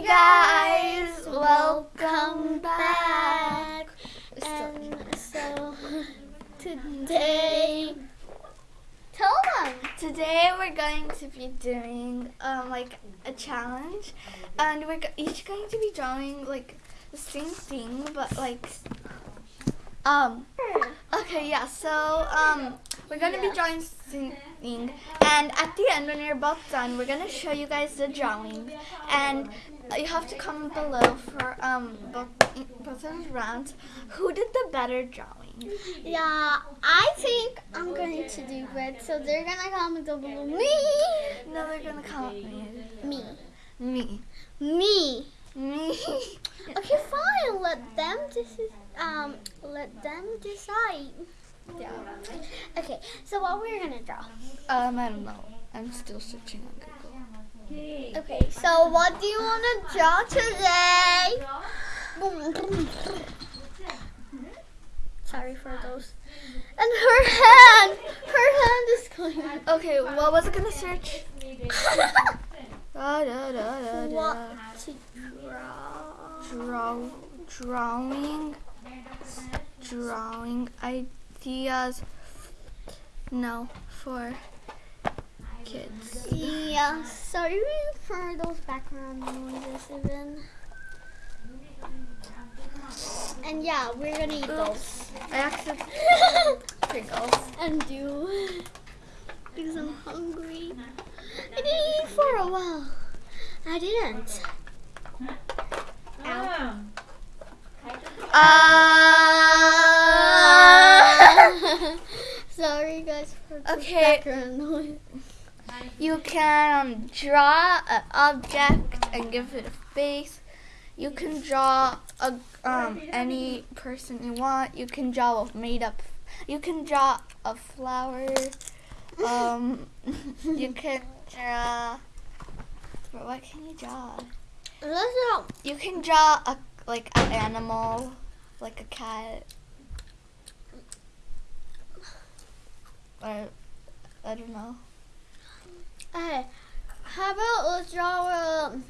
Hey guys, welcome back. And so today, tell them. Today we're going to be doing um, like a challenge, and we're each going to be drawing like the same thing, but like um. Okay, yeah. So um, we're gonna be drawing something, and at the end, when you're both done, we're gonna show you guys the drawing, and you have to comment below for um both both rounds who did the better drawing. Yeah, I think I'm going to do good. So they're gonna comment below me, No, they're gonna comment me. me, Me. me. Me. Okay, fine. Let them decide. Um, let them decide. yeah. Okay, so what we're gonna draw. Um, I don't know. I'm still searching on Google. Okay, so what do you want to draw today? Sorry for those. And her hand, her hand is going. Okay, what was it gonna search? Da, da, da, What to draw? Draw, drawing, drawing ideas. No, for kids. Yeah, sorry for those background noises even. And yeah, we're gonna eat those. I accidentally Pringles. and do because I'm hungry. I didn't eat for a while. I didn't. Ow. Uh, Sorry guys for the Okay. background noise. You can draw an object and give it a face. You can draw a um any person you want. You can draw a made up. You can draw a flower. Um, you can draw. But what can you draw? You can draw a like an animal, like a cat. Or I don't know. Hey, how about let's draw a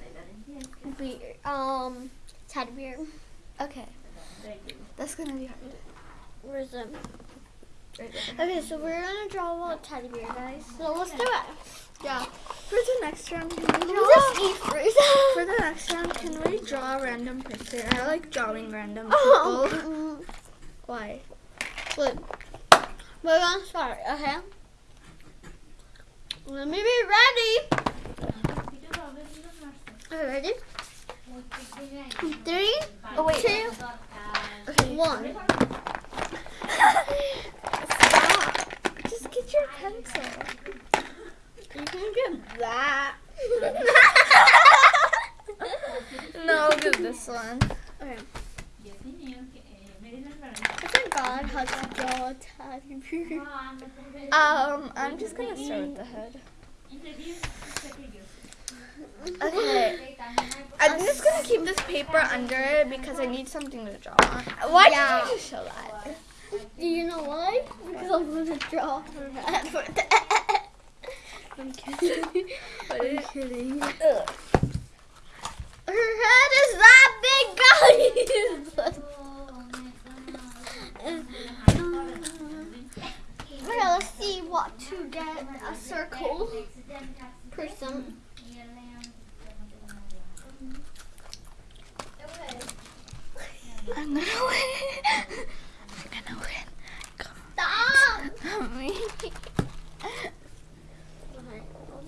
beer, um teddy bear. Okay, that's gonna be hard. Where's them? Okay, so we're gonna draw a teddy bear, guys. So let's do it. Yeah. For the next round, can we draw? just eat first. For the next round, can we draw a random person? I like drawing random Oh, people. mm, Why? Good. We're gonna start, okay? Let me be ready. Are you ready? Three, Oh wait. two, Okay. one. Stop. Just get your pencil. You can get that. No, I'll get this one. Okay. God has a. Um, I'm just gonna start with the head. Okay. I'm just gonna keep this paper under it because I need something to draw on. Why Yeah. did you just show that? Do you know why? Because I'm gonna draw her head for that. I'm kidding. I'm kidding. Ugh. Her head is that big, guys. okay, let's see what to get a circle person. I'm gonna win. I'm gonna win. Stop. Come on, me.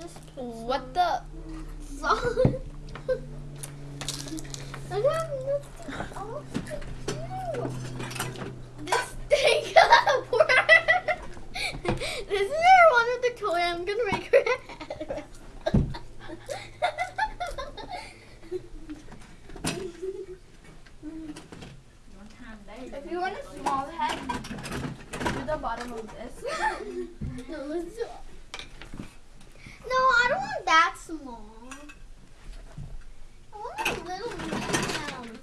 Just put What the? some. I have nothing else to do. This thing got work. This is one of the toy I'm gonna make her head. If you want a small head, do the bottom of this. no, let's do No, I don't want that small. I want a little medium.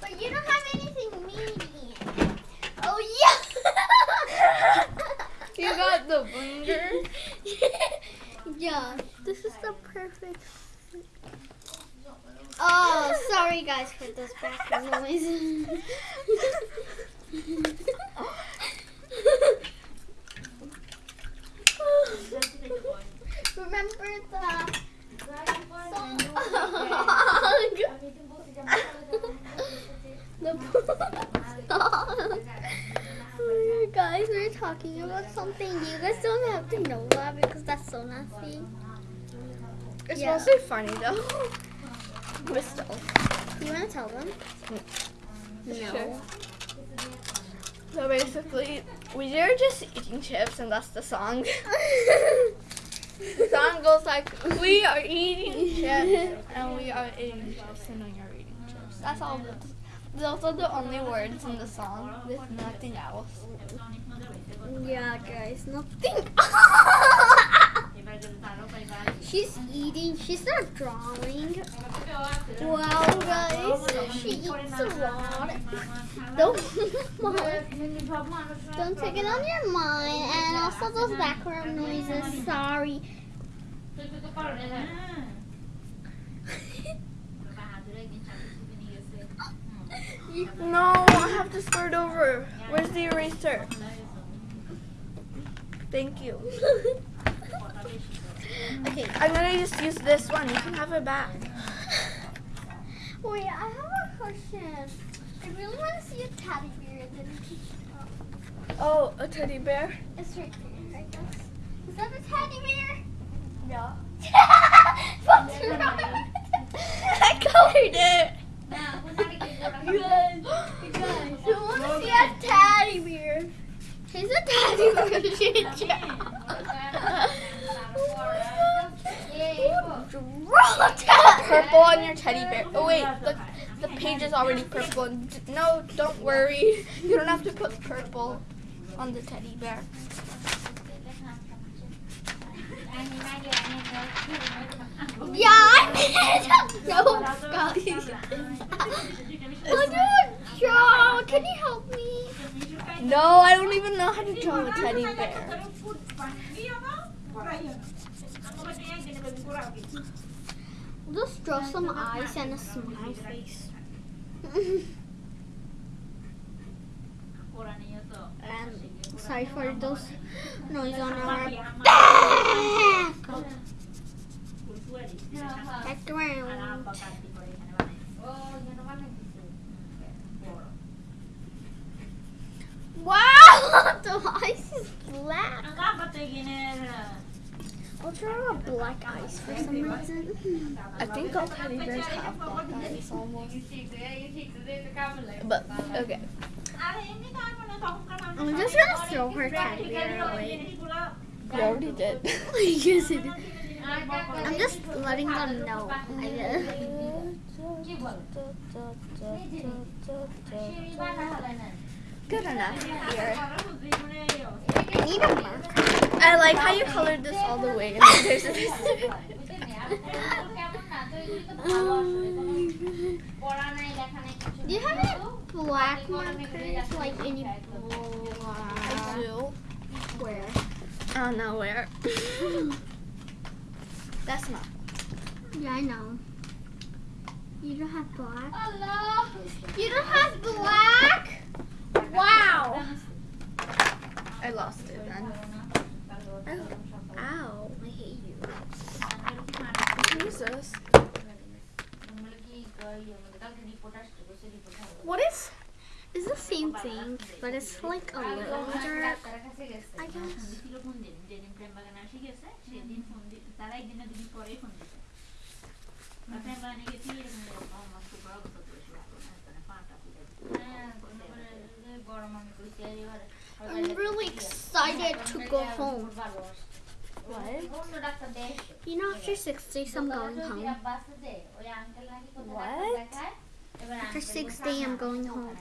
But you don't have anything medium. Oh yeah. you got the blinger. yeah, this is the perfect. Oh, sorry guys for those background noises. Remember the song? the song. guys, we're talking about something. You guys don't have to know that because that's so nasty. It's Yeah. mostly funny though. But still. You want to tell them? Mm. No. Sure. So basically, we are just eating chips, and that's the song. the song goes like, "We are eating chips, and we are eating chips, and we are eating chips." That's all. Those are the only words in the song. There's nothing else. Yeah, guys, nothing. she's eating. She's not drawing. Wow, guys, she eats a lot. Don't, don't take it on your mind. And also those background noises. Sorry. No, I have to start over. Where's the eraser? Thank you. okay. I'm gonna just use this one. You can have it back. Wait, I have a question. I really want to see a teddy bear. Oh, a teddy bear. it's right there, I guess. Is that a teddy bear? No. What's wrong? I colored it. You guys, you guys, who want to see a teddy bear? He's a teddy bear. Purple on your teddy bear. Oh wait, the the page is already purple. No, don't worry. You don't have to put purple on the teddy bear. Yeah, I made it. No, guys. I don't draw. Can you help me? No, I don't even know how to draw a teddy bear. Just draw some eyes and a smile face. and sorry for those noise on our background. Wow, the eyes is black. I'll draw black eyes for some reason. I think all teddy bears have black eyes almost. But okay. I'm just gonna throw her teddy bear away. You already did. yes, it is. I'm just letting them know. I guess. Good enough here. I need a marker. I like how you colored this all the way. And there's this. Um, do you have any black markers, like any I do. Where? Uh, I don't know where. That's not. Yeah, I know. You don't have black? Hello? You don't have black? Wow. I lost it then. Oh. Ow. I hate you. Jesus. What is? It's the same thing, but it's like a little dark. I guess. Mm-hmm. I'm really excited to go home. What? You know, after six days, I'm going home. What? After six days, I'm going home.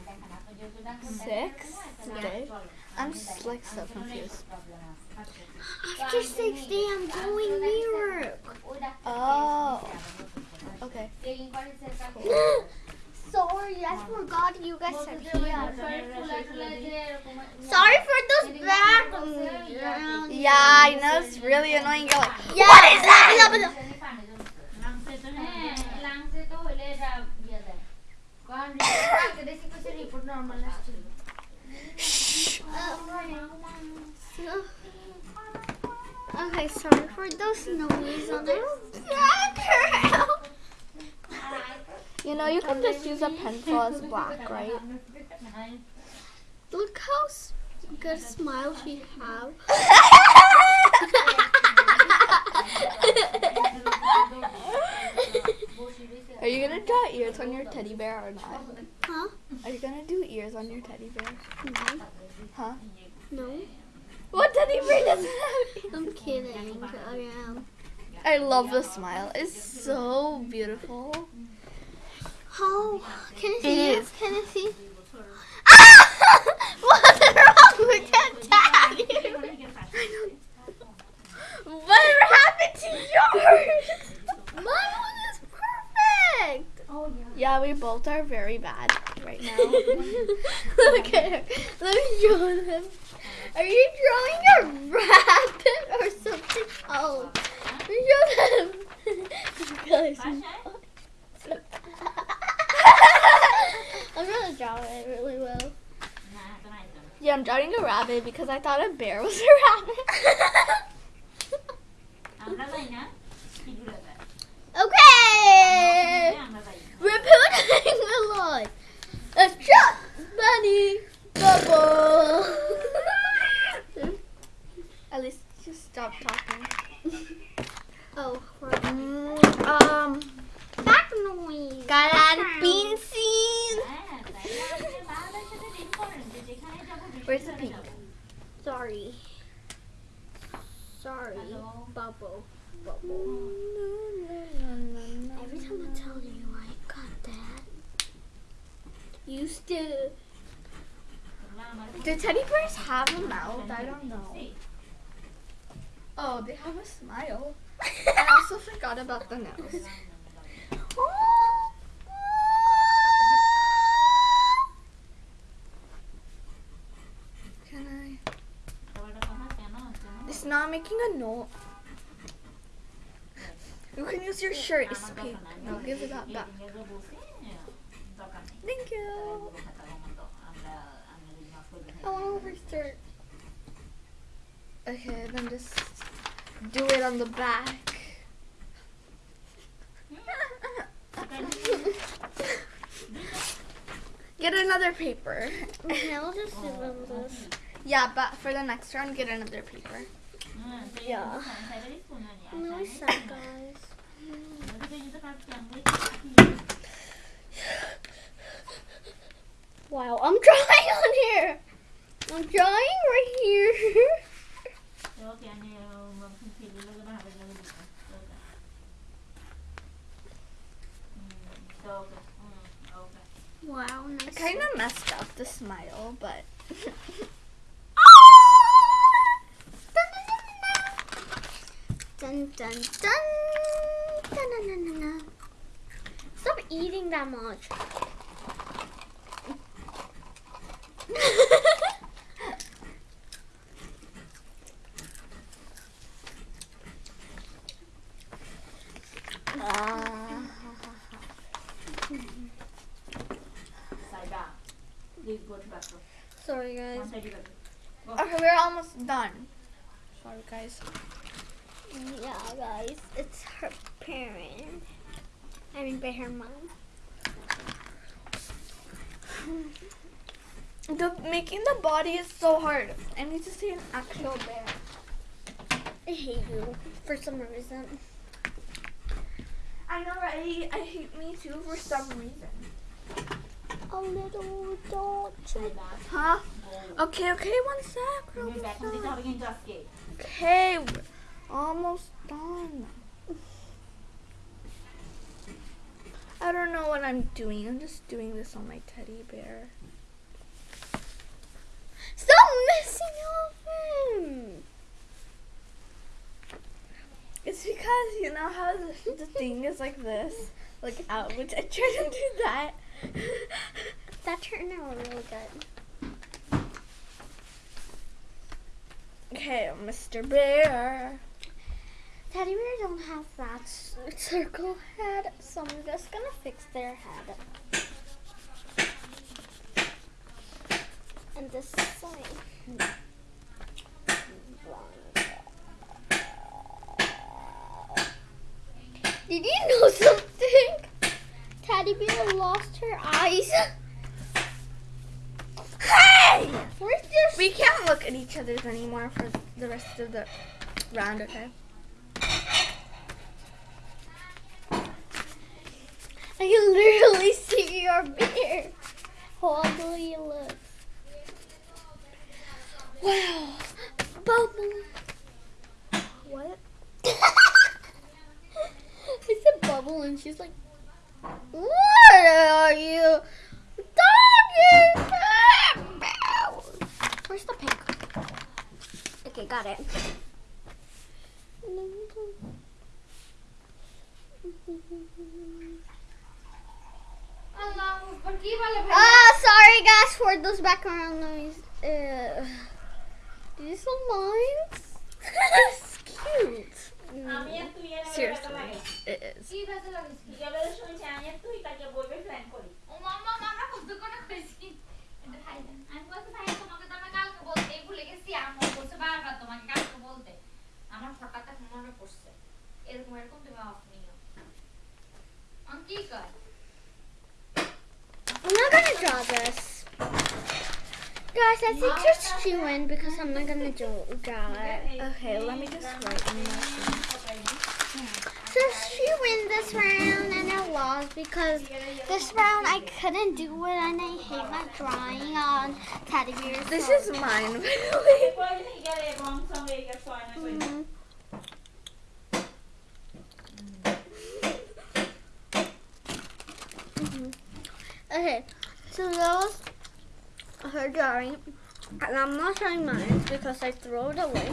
Six day? I'm just like so confused. After six days, I'm going New York. Oh. Okay. sorry. I forgot you guys said here. Sorry for those background. Yeah, I know it's really annoying. You're like, yeah. what is that? okay, sorry for those snowies on the. You know, you can just use a pencil as black, right? Look how s- good smile she have. Are you gonna draw ears on your teddy bear or not? huh? Are you gonna do ears on your teddy bear? No. Huh? No. What teddy bear doesn't have I'm kidding. I am. I love the smile. It's so beautiful. How? Can It see is. Can I see? Ah! What's wrong with that tag? Whatever happened to yours? Mine one is perfect. Yeah, yeah, we both are very bad right now. Look at her. Let me show them. Are you drawing a rabbit or something else? Show them. Guys. I'm gonna draw it really well. yeah, I'm drawing a rabbit because I thought a bear was a rabbit. okay. We're putting a lot. A shot bunny bubble. At least just stop talking. oh, um, back noise. got out of bean seed. Where's the pink? Sorry. Sorry. Bubble. Bubble. Every time I tell you I got that, you still. Do teddy bears have a mouth? I don't know. Oh, they have a smile. I also forgot about the nose. Not making a note. You can use your shirt. It's pink. No, give it that back. Thank you. I want to restart. Okay, then just do it on the back. Get another paper. Okay, I'll just do this. Yeah, but for the next round, get another paper. Yeah. I'm really guys. Wow, I'm drawing on here. I'm drawing right here. Wow, I kind of messed up the smile, but Dun dun dun. Dun, dun, dun, dun, dun. Stop eating that much. Sorry, guys. okay, we're almost done. Sorry, guys. Yeah, guys, it's her parent. I mean, by her mom. The making the body is so hard. I need to see an actual bear. I hate you for some reason. I know, right? I hate me too for some reason. A little dog. Huh? Okay, okay, one sec. we're. Okay, we're almost done. I don't know what I'm doing. I'm just doing this on my teddy bear. Stop messing up him. It's because you know how the, the thing is like this, like out, which I try to do that. That turned out really good. Okay, Mr. Bear. Teddy bears don't have that circle head, so I'm just gonna fix their head. and this side. Did you know something? Teddy bear lost her eyes. Hey! We can't look at each other's anymore for the rest of the round, okay? I can literally see your beard. How ugly it looks. Wow. Bubble. What? I said bubble and she's like, What are you? Doggy! Where's the pink? Okay, got it. Ah, sorry guys for those background got. Okay, let me just write in my So she wins this round and I lost because this round I couldn't do it and I hate my drawing on teddy bears. This is mine, by mm-hmm. Okay, so that was her drawing and I'm not showing mine because I throw it away.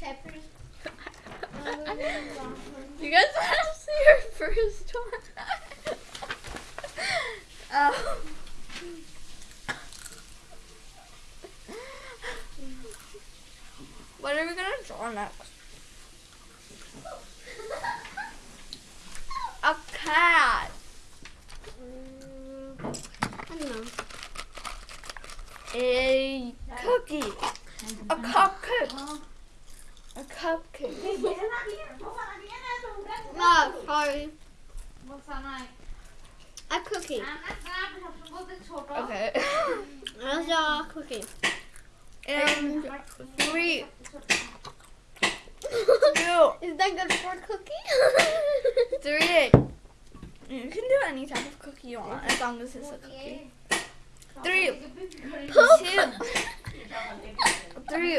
Peppers. you guys want to see your first one? oh. What are we gonna draw next? A cat. Don't know. A cookie. A cupcake. A cupcake. no, ah, sorry. A cookie. Okay. That's a cookie. And three. Two. Is that good for a cookie? three. You can do any type of cookie you want as long as it's a cookie. Three, Poop. two, three,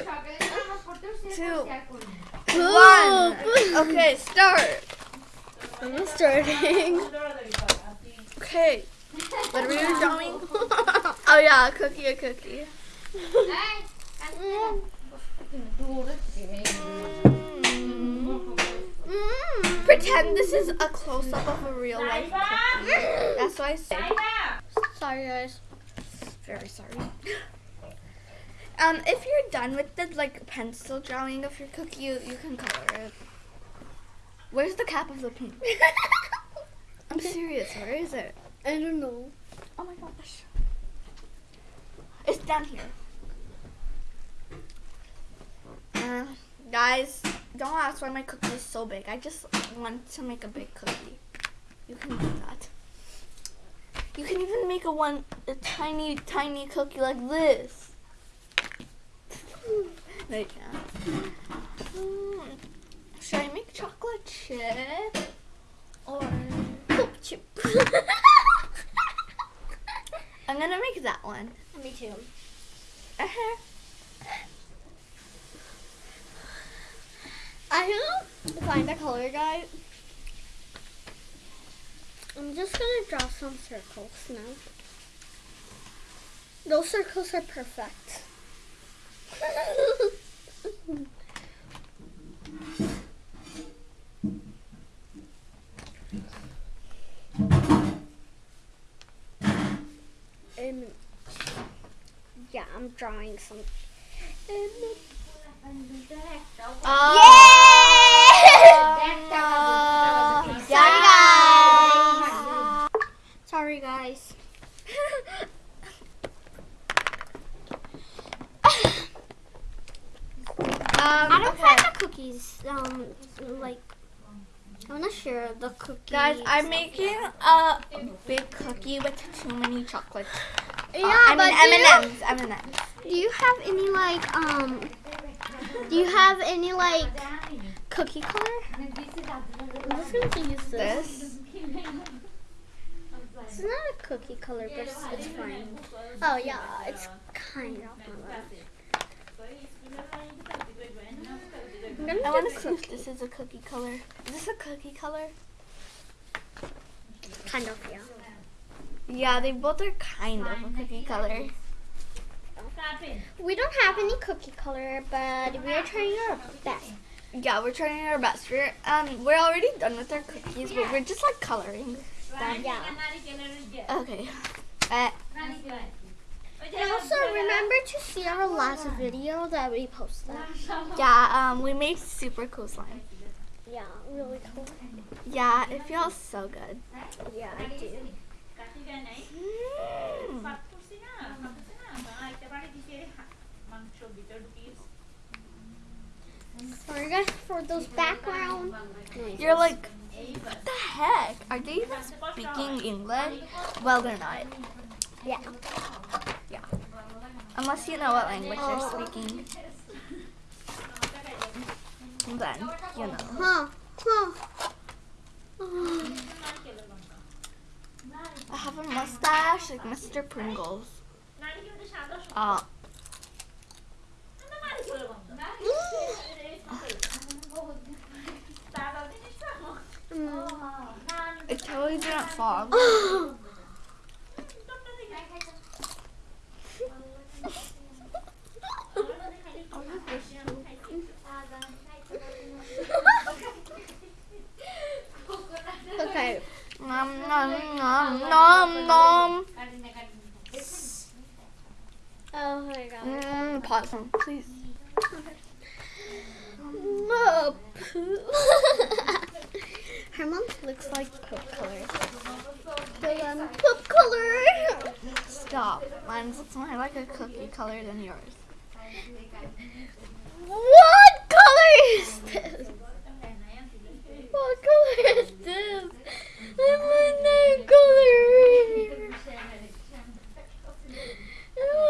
Two. Poop. one. Okay, start. I'm starting. Okay. What are we drawing? Oh yeah, a cookie, a cookie. Mm. Pretend this is a close up of a real life cookie. That's why I said. Sorry, guys. Very sorry. Um, if you're done with the like pencil drawing of your cookie, you, you can color it. Where's the cap of the pink? I'm serious. Where is it? I don't know. Oh my gosh. It's down here. Uh, guys, don't ask why my cookie is so big. I just want to make a big cookie. You can do that. You can even make a one a tiny, tiny cookie like this. no, you can't. Mm, Should I make chocolate chip or Poop chip. I'm gonna make that one. Me too. Uh-huh. I don't find a color guide. I'm just gonna draw some circles now. Those circles are perfect. Um, yeah, I'm drawing some. Uh, Yeah! Sorry, guys. Um, I don't okay. find the cookies um like. I'm not sure the cookies. Guys, I'm making a big cookie with too many chocolates. Yeah, Uh, I but mean do you- M&Ms, M&Ms. Do you have any like um? Do you have any like cookie color? I'm just gonna use this. This. It's not a cookie color, but it's, it's fine. Oh yeah, it's kind of. I'm gonna I want to see if this is a cookie color. Is this a cookie color? Kind of yeah. Yeah, they both are kind of a cookie color. We don't have any cookie color, but we are trying our best. Yeah, we're trying our best. We're um we're already done with our cookies, but we're just like coloring. them. Yeah. Okay. Uh, And also remember to see our last video that we posted. yeah, um we made super cool slime. Yeah, really cool. Yeah, it feels so good. Yeah, I do. Mm. Sorry guys for those background. noises. You're like, what the heck? Are they even speaking English? Well, they're not. Yeah. Yeah. Unless you know what language Oh. they're speaking. Then, you know. Huh. Huh. I have a mustache like Mr. Pringles. Uh, Mm. it totally didn't fog. okay. Nom nom nom nom nom. Oh my god. Pause please. Poo- Her mom looks like poop color. So, um, poop color. Stop. Mine looks more like a cookie color than yours. What color is this? What color is this? I want that color.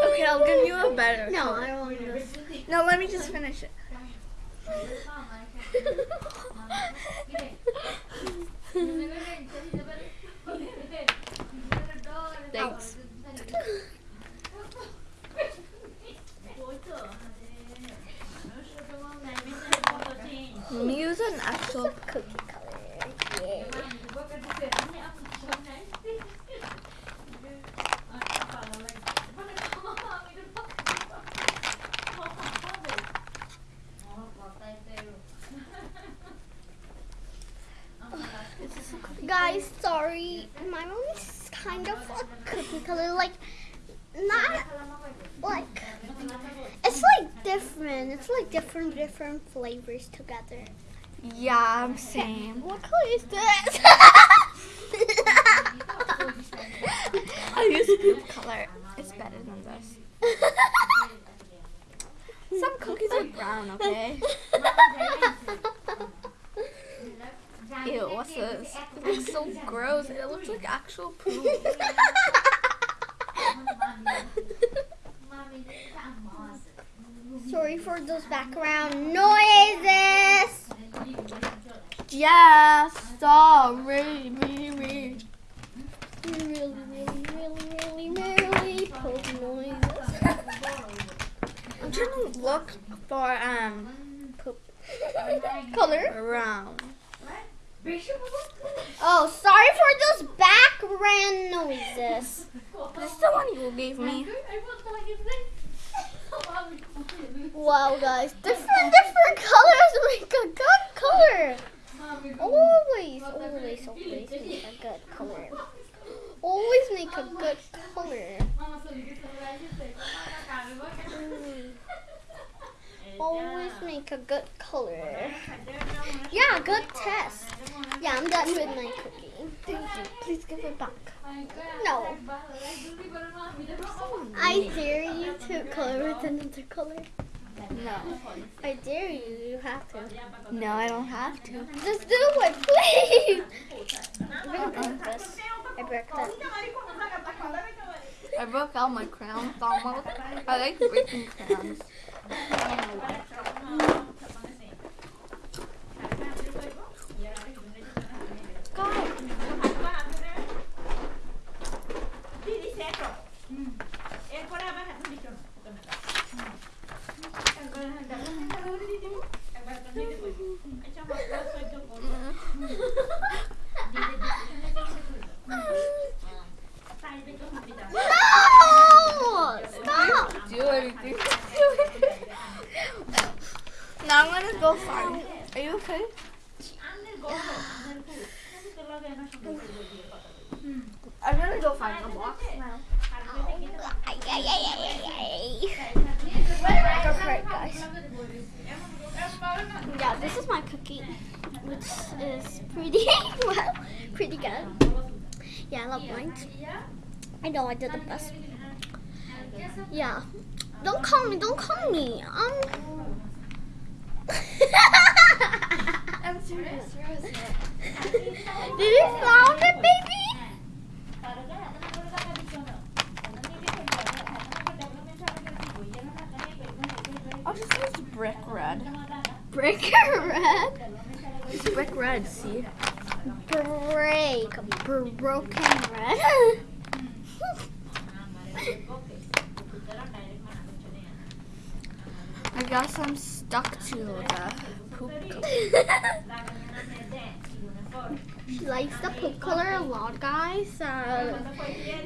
Okay, I'll give you a better. No, color. I don't want this. No, let me just finish it. Thanks. Let me use an actual. Cookie color. Yeah. Guys, sorry. My mom is kind of a cookie color. Like, not like. It's like different. It's like different, flavors together. Yeah, I'm same. What color is this? I use poop color. It's better than this. Some cookies are brown, okay? Ew, what's this? It looks so gross. It looks like actual poop. Sorry for those background noises. Yeah, sorry, me, me. Really, really, really, really, poop noises. I'm trying to look for um Color? brown. Oh, sorry for those background noises. This is the one you gave me. Wow, guys, different, different colors make a good color. Always, always, always make a good color. Always make a good color. Mm. Always make a good color. Yeah, good test. Yeah, I'm done with my cookie. Thank you. Please give it back. No. I dare you to color with another color. No. I dare you. You have to. No, I don't have to. Just do it, please. I'm gonna break this. I broke that. I broke out my crowns almost. I like breaking crowns. God. No! Stop! Do anything. now I'm gonna go farm. Are you okay? I'm gonna go find the box now. Ay, ay, ay, ay, ay, ay. Go for it, guys. Yeah, this is my cookie, which is pretty well, pretty good. Yeah, I love mine. I know I did the best. Yeah. Don't call me. Don't call me. Um. I'm serious. seriously. Did you found it, baby? I'll just use brick red. Brick red. It's brick red, see? Break. Broken red. I guess I'm stuck to the poop she likes the poop color a lot, guys. Uh,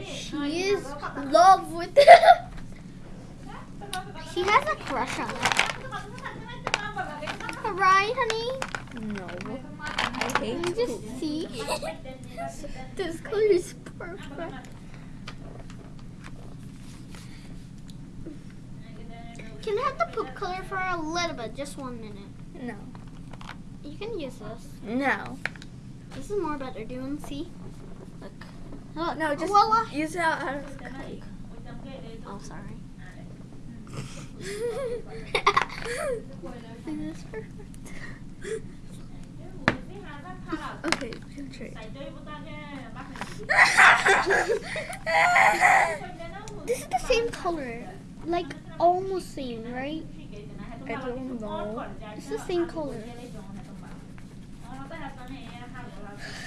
she is in love with it. she has a crush on it. Right, honey? No. I hate Can you just poop. see? this color is perfect. Can I have the poop color for a little bit, just one minute? No. You can use this. No. This is more better. Do you want to see? Look. Look. No, just Voila. use it out of the cup. Oh, sorry. Okay, concentrate. this is the same color. Like, almost same, right? I don't know. It's the same color.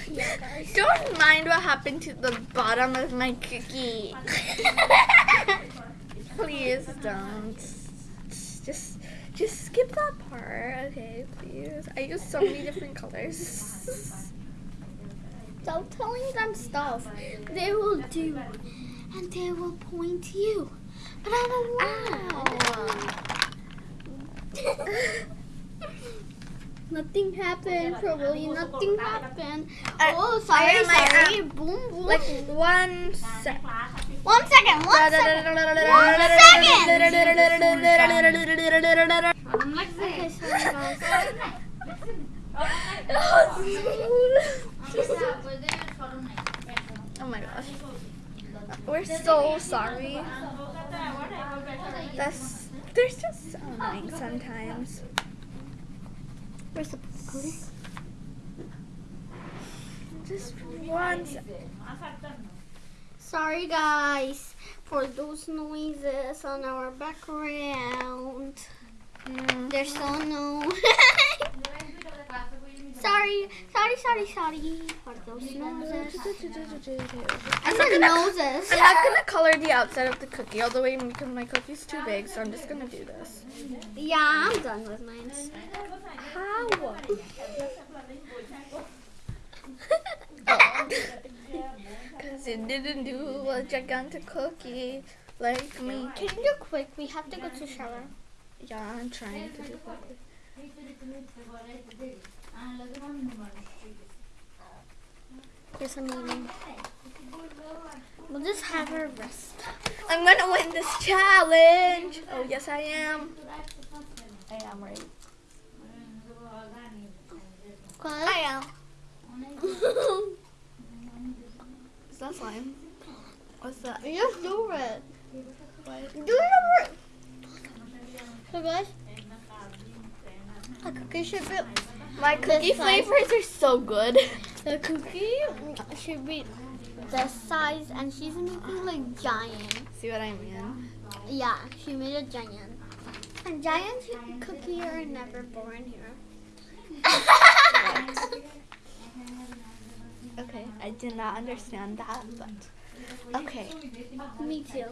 Yeah. Don't mind what happened to the bottom of my cookie. please don't. Just, just skip that part, okay? Please. I use so many different colors. Stop telling them stuff. They will do. And they will point to you. But I don't want. Nothing happened, probably nothing happened. I- oh, sorry, I sorry. Boom, boom. Like one sec. one second, one second. Okay, sorry, guys. Oh my gosh. We're so sorry. That's they're just so annoying sometimes. Where's the color? Just one sec. Sorry, guys, for those noises on our background. Mm. There's so no. sorry, sorry, sorry, sorry for those noises. I I'm not said gonna- noses. I'm not gonna color the outside of the cookie all the way because my cookie's too big, so I'm just gonna do this. Yeah, I'm done with mine. How? Because it didn't do a gigantic cookie like me. Can you do quick? We have to go to shower. Yeah, I'm trying to do quickly. There's a meeting. We'll just have her rest. I'm gonna win this challenge. Oh yes, I am. I am right. I am. Is that slime? What's that? Just do it. Do it. So guys, The cookie should be My cookie flavors are so good. the cookie should be this size, and she's making like giant. See what I mean? Yeah, she made a giant. And giant cookie are never born here. Okay, I did not understand that, but okay. Me too.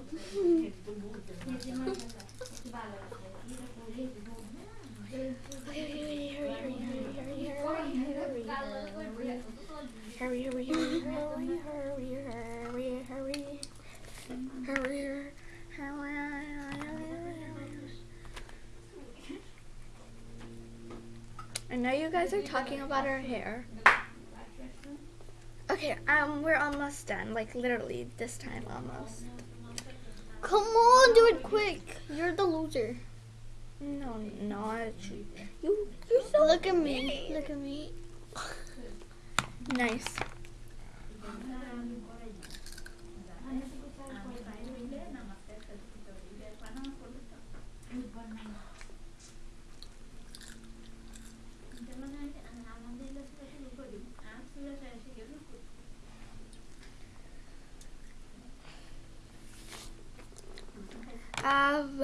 Hurry, hurry, hurry, hurry, hurry, hurry, hurry. Hurry, I know you guys are talking about our hair. Okay, um, we're almost done. Like literally this time almost. Come on, do it quick. You're the loser. No, not you. You, you're so Look at me. Look at me. nice.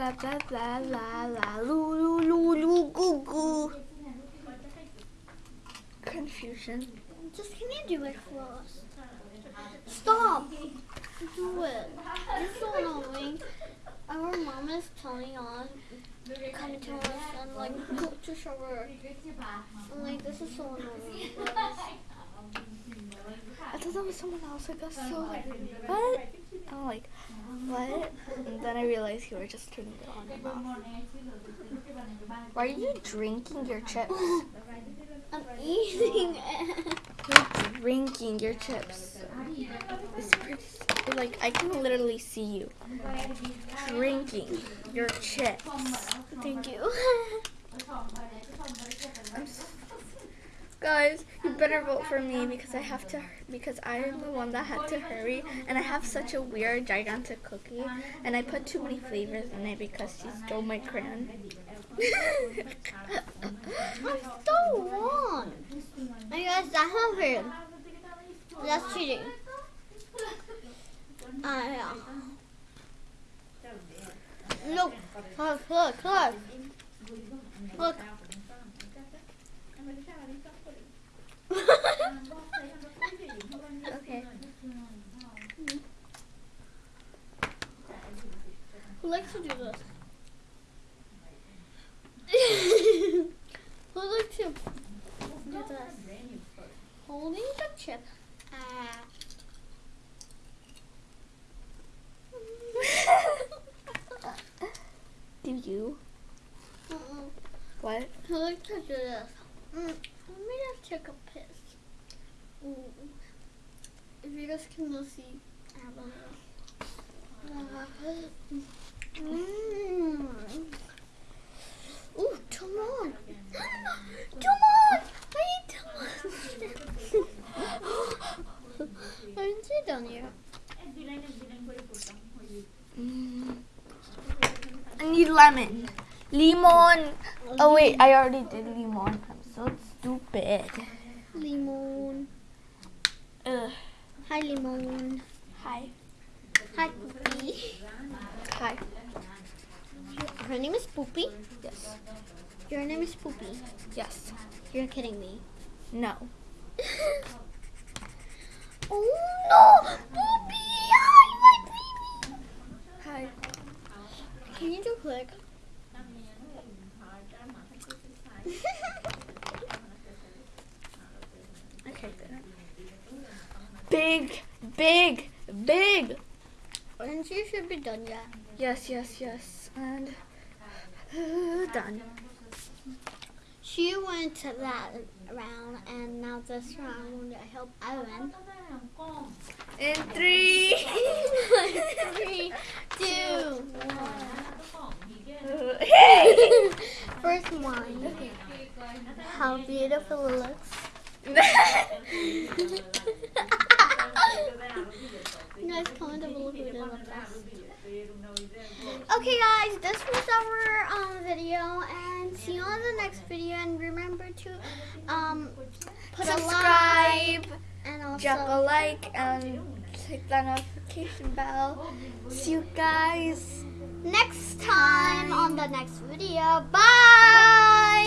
Blah blah blah blah blah, loo loo loo loo goo goo. Confusion. Just can you do it for us? Stop. Do it. You're so annoying. Our mom is telling on coming to us and like go to shower. I'm like this is so annoying. I thought that was someone else. I got so like, what? I'm like, what? And then I realized you were just turning it on and off. Why are you drinking your chips? I'm eating it. You're drinking your chips. It's pretty, like I can literally see you drinking your chips. Thank you. Guys, you better vote for me because I have to because I am the one that had to hurry and I have such a weird gigantic cookie and I put too many flavors in it because she stole my crayon. I'm so wrong. I guess that's not fair. That's cheating. Ah, yeah. Look, look, look, look. Look. Okay. Who likes to do this? Who likes to do this? Holding the chip. Ah. Do you? Mm-mm. What? Who likes to do this? Mm, let me just take a piss. Ooh. If you guys can go see, I Mm. Ooh, Timon! Timon! I need Timon! Aren't you done yet? Mm. I need lemon. Limon. Oh wait, I already did limon. I'm so stupid. Limon. Ugh. Hi, Limon. Hi. Hi, Poopy. Hi. Her name is Poopy. Yes. Your name is Poopy. Yes. You're kidding me. No. oh no! Poopy! Hi, my baby! Hi. Can you do quick? Okay, good. Big, big, big. and you should be done yet. Yes, yes, yes. And uh, done. She went to that round, and now this round I help Evan. In three. Three, two, hey. First one. How beautiful it looks. Guys, comment down below did. Okay, guys, this was our um, video, and see you on the next video. And remember to um put a Subscribe, and also drop a like, and click the notification bell. See you guys. next time on the next video. Bye.